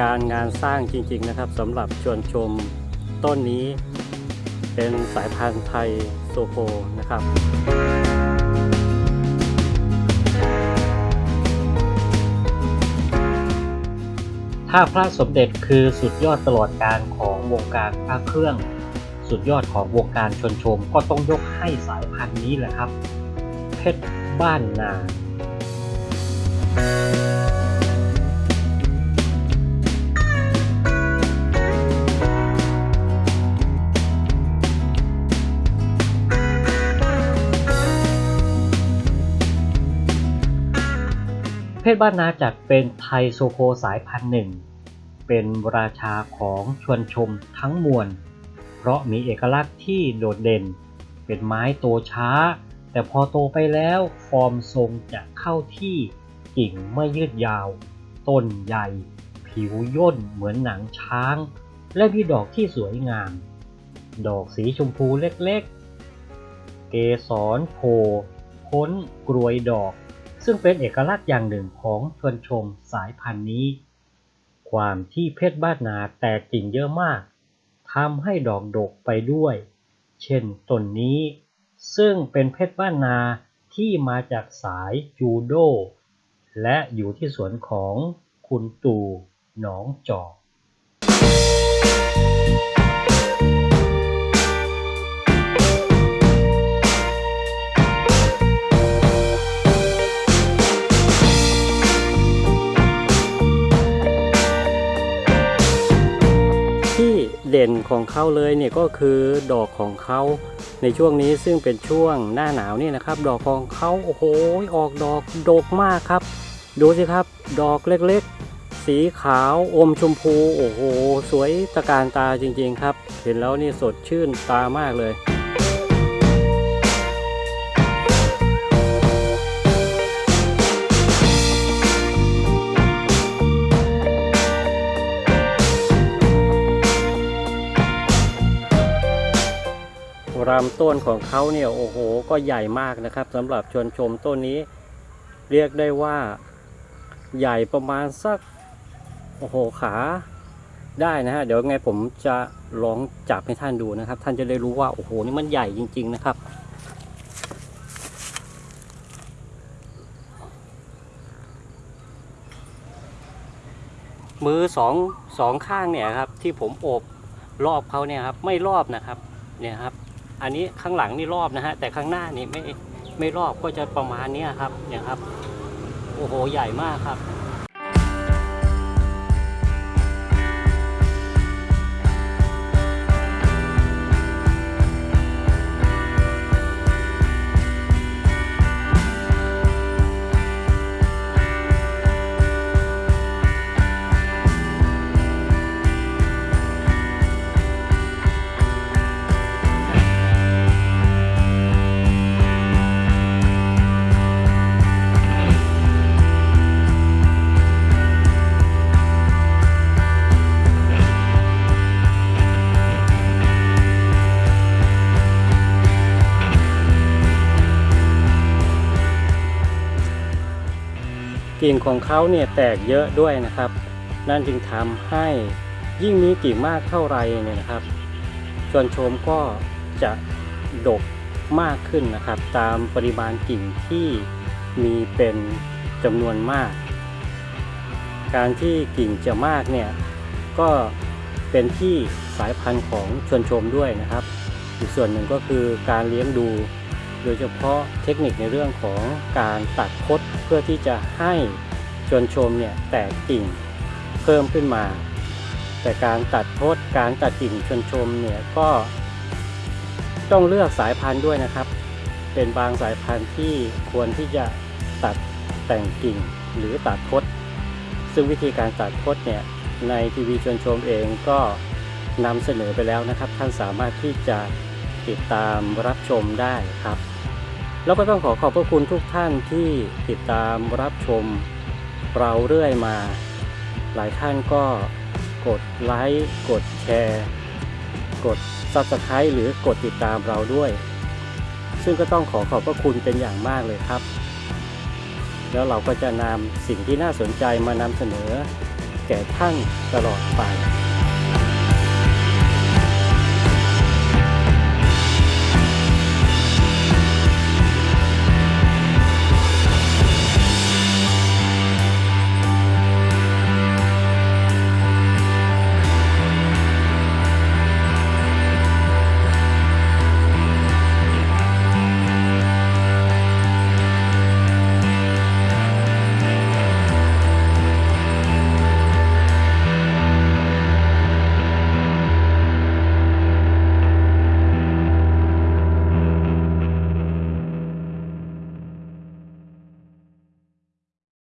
การงานสร้างจริงๆนะครับสำหรับชวนชมต้นนี้เป็นสายพันธุ์ไทยโซโคนะครับ ถ้าพระสมเด็จคือสุดยอดตลอดการของวงการพระเครื่อง สุดยอดของวงการชนชมก็ต้องยกให้สายพันธุ์นี้แหละครับ เพชรบ้านนา ชรบ้านนาจัดเป็นไทยโซโคสายพันธุ์หนึ่ง เป็นราชาของชวนชมทั้งมวล เพราะมีเอกลักษณ์ที่โดดเด่น เป็นไม้โตช้า แต่พอโตไปแล้วฟอร์มทรงจะเข้าที่กิ่งไม่ยืดยาว ต้นใหญ่ ผิวย่นเหมือนหนังช้าง และมีดอกที่สวยงาม ดอกสีชมพูเล็กๆ เกสรโผล่พ้นกรวยดอก ซึ่งเป็นเอกลักษณ์อย่างหนึ่งของชวนชมสายพันธุ์นี้ ความที่เพชรบ้านนาแตกกิ่งเยอะมากทำให้ดอกดกไปด้วย เช่นต้นนี้ ซึ่งเป็นเพชรบ้านนาที่มาจากสายจูโด และอยู่ที่สวนของคุณตู่หนองจอก เด่นของเขาเลยเนี่ยก็คือดอกของเขาในช่วงนี้ซึ่งเป็นช่วงหน้าหนาวนี่นะครับ ดอกของเขาโอ้โหออกดอกดกมากครับ ดูสิครับ ดอกเล็กๆ สีขาวอมชมพูโอ้โห สวยตะการตาจริงๆครับ เห็นแล้วนี่สดชื่นตามากเลย รำต้นของเขาเนี่ยโอ้โหก็ใหญ่มากนะครับสำหรับชวนชมต้นนี้ เรียกได้ว่าใหญ่ประมาณสักโอ้โหขาได้นะฮะเดี๋ยวไงผมจะลองจับให้ท่านดูนะครับ ท่านจะได้รู้ว่าโอ้โหนี่มันใหญ่จริง ๆนะครับ มือสองสองข้างเนี่ยครับที่ผมโอบรอบเขาเนี่ยครับไม่รอบนะครับเนี่ยครับ อันนี้ข้างหลังนี่รอบนะฮะแต่ข้างหน้านี่ไม่ไม่รอบก็จะประมาณนี้ครับเนี่ยครับโอ้โหใหญ่มากครับ กิ่งของเขาเนี่ยแตกเยอะด้วยนะครับ นั่นจึงทำให้ยิ่งมีกิ่งมากเท่าไรเนี่ยนะครับชวนชมก็จะดกมากขึ้นนะครับ ตามปริมาณกิ่งที่มีเป็นจำนวนมาก การที่กิ่งจะมากเนี่ยก็เป็นที่สายพันธุ์ของชวนชมด้วยนะครับ อีกส่วนหนึ่งก็คือการเลี้ยงดู ดยเฉพาะเทคนิคในเรื่องของการตัดคดเพื่อที่จะให้ชวนชมเนี่ยแตกกิ่งเพิ่มขึ้นมา แต่การตัดคดการตัดกิ่งชวนชมเนี่ยก็ต้องเลือกสายพันธุ์ด้วยนะครับ เป็นบางสายพันธุ์ที่ควรที่จะตัดแต่งกิ่งหรือตัดคดซึ่งวิธีการตัดพดเนี่ยในทีวีชวนชมเองก็นำเสนอไปแล้วนะครับ ท่านสามารถที่จะ ติดตามรับชมได้ครับ แล้วก็ต้องขอขอบพระคุณทุกท่านที่ติดตามรับชมเราเรื่อยมา หลายท่านก็กดไลค์กดแชร์ กด Subscribe หรือกดติดตามเราด้วย ซึ่งก็ต้องขอขอบพระคุณเป็นอย่างมากเลยครับ แล้วเราก็จะนำสิ่งที่น่าสนใจมานำเสนอ แก่ท่านตลอดไป